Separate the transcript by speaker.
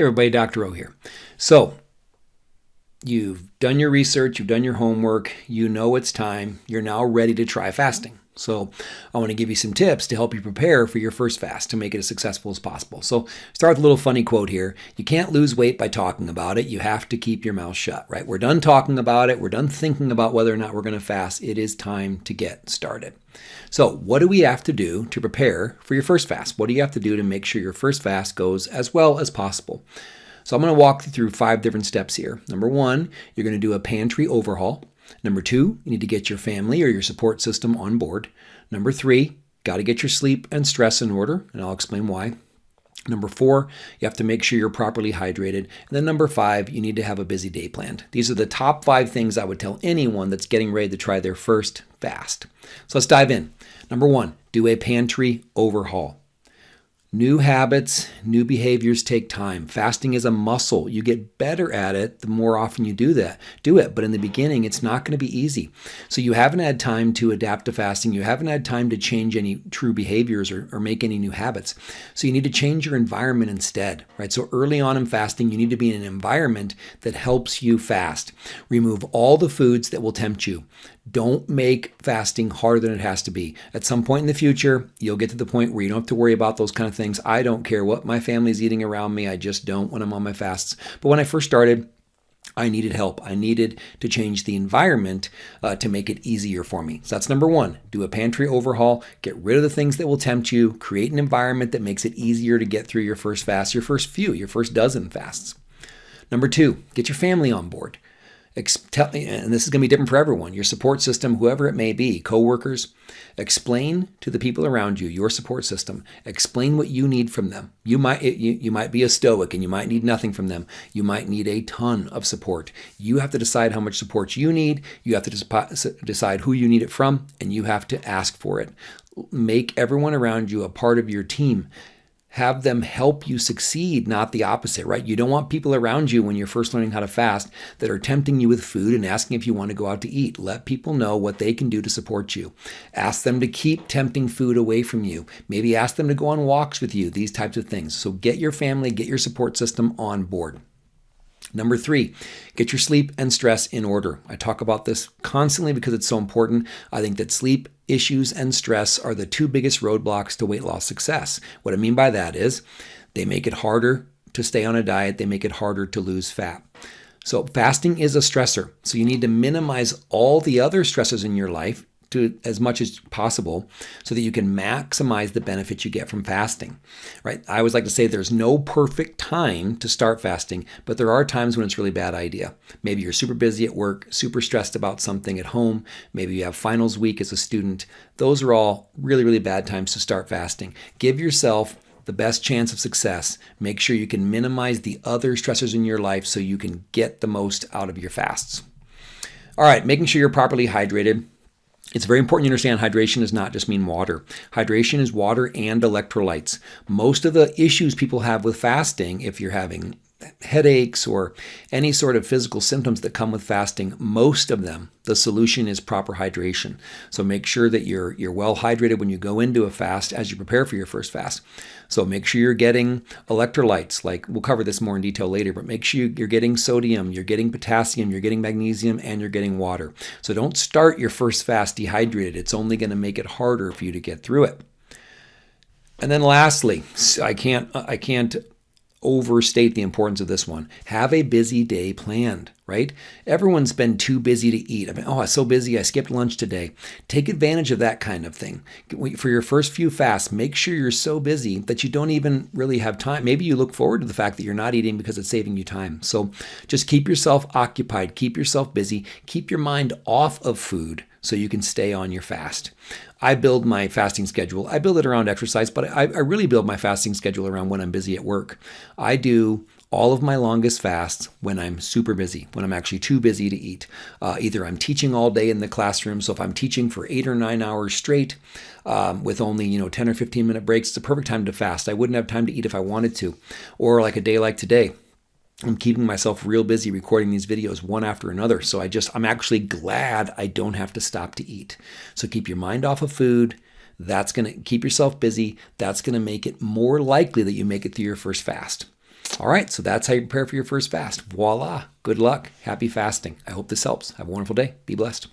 Speaker 1: Hey everybody, Dr. O here. So, you've done your research, you've done your homework, you know it's time, you're now ready to try fasting. So, I want to give you some tips to help you prepare for your first fast to make it as successful as possible. So, start with a little funny quote here. You can't lose weight by talking about it. You have to keep your mouth shut, right? We're done talking about it. We're done thinking about whether or not we're going to fast. It is time to get started. So, what do we have to do to prepare for your first fast? What do you have to do to make sure your first fast goes as well as possible? So, I'm going to walk you through five different steps here. Number one, you're going to do a pantry overhaul. Number two, you need to get your family or your support system on board. Number three, got to get your sleep and stress in order, and I'll explain why. Number four, you have to make sure you're properly hydrated. And then number five, you need to have a busy day planned. These are the top five things I would tell anyone that's getting ready to try their first fast. So let's dive in. Number one, do a pantry overhaul. New habits, new behaviors take time. Fasting is a muscle. You get better at it the more often you do that. Do it, but in the beginning it's not going to be easy. So you haven't had time to adapt to fasting. You haven't had time to change any true behaviors or, or make any new habits. So you need to change your environment instead, right? So early on in fasting, you need to be in an environment that helps you fast. Remove all the foods that will tempt you. Don't make fasting harder than it has to be. At some point in the future, you'll get to the point where you don't have to worry about those kind of things. I don't care what my family's eating around me. I just don't when I'm on my fasts. But when I first started, I needed help. I needed to change the environment uh, to make it easier for me. So that's number one. Do a pantry overhaul. Get rid of the things that will tempt you. Create an environment that makes it easier to get through your first fast, your first few, your first dozen fasts. Number two, get your family on board and this is going to be different for everyone, your support system, whoever it may be, coworkers, explain to the people around you, your support system, explain what you need from them. You might you, you might be a stoic and you might need nothing from them. You might need a ton of support. You have to decide how much support you need. You have to decide who you need it from and you have to ask for it. Make everyone around you a part of your team have them help you succeed, not the opposite, right? You don't want people around you when you're first learning how to fast that are tempting you with food and asking if you want to go out to eat. Let people know what they can do to support you. Ask them to keep tempting food away from you. Maybe ask them to go on walks with you, these types of things. So get your family, get your support system on board. Number three, get your sleep and stress in order. I talk about this constantly because it's so important. I think that sleep issues and stress are the two biggest roadblocks to weight loss success. What I mean by that is they make it harder to stay on a diet, they make it harder to lose fat. So, fasting is a stressor. So, you need to minimize all the other stresses in your life to as much as possible so that you can maximize the benefits you get from fasting. Right? I always like to say there's no perfect time to start fasting, but there are times when it's really bad idea. Maybe you're super busy at work, super stressed about something at home, maybe you have finals week as a student. Those are all really really bad times to start fasting. Give yourself the best chance of success. Make sure you can minimize the other stressors in your life so you can get the most out of your fasts. All right, making sure you're properly hydrated. It's very important to understand hydration does not just mean water. Hydration is water and electrolytes. Most of the issues people have with fasting, if you're having headaches or any sort of physical symptoms that come with fasting, most of them, the solution is proper hydration. So make sure that you're you're well hydrated when you go into a fast as you prepare for your first fast. So make sure you're getting electrolytes, like we'll cover this more in detail later, but make sure you're getting sodium, you're getting potassium, you're getting magnesium, and you're getting water. So don't start your first fast dehydrated. It's only going to make it harder for you to get through it. And then lastly, I can't I can't overstate the importance of this one. Have a busy day planned, right? Everyone's been too busy to eat. I mean, oh, I'm so busy, I skipped lunch today. Take advantage of that kind of thing. For your first few fasts, make sure you're so busy that you don't even really have time. Maybe you look forward to the fact that you're not eating because it's saving you time. So just keep yourself occupied, keep yourself busy, keep your mind off of food so you can stay on your fast. I build my fasting schedule. I build it around exercise, but I, I, really build my fasting schedule around when I'm busy at work. I do all of my longest fasts when I'm super busy, when I'm actually too busy to eat. Uh, either I'm teaching all day in the classroom, so if I'm teaching for eight or nine hours straight um, with only you know 10 or 15 minute breaks, it's a perfect time to fast. I wouldn't have time to eat if I wanted to. Or like a day like today, I'm keeping myself real busy recording these videos one after another. So I just, I'm actually glad I don't have to stop to eat. So keep your mind off of food. That's going to keep yourself busy. That's going to make it more likely that you make it through your first fast. All right, so that's how you prepare for your first fast. Voila. Good luck. Happy fasting. I hope this helps. Have a wonderful day. Be blessed.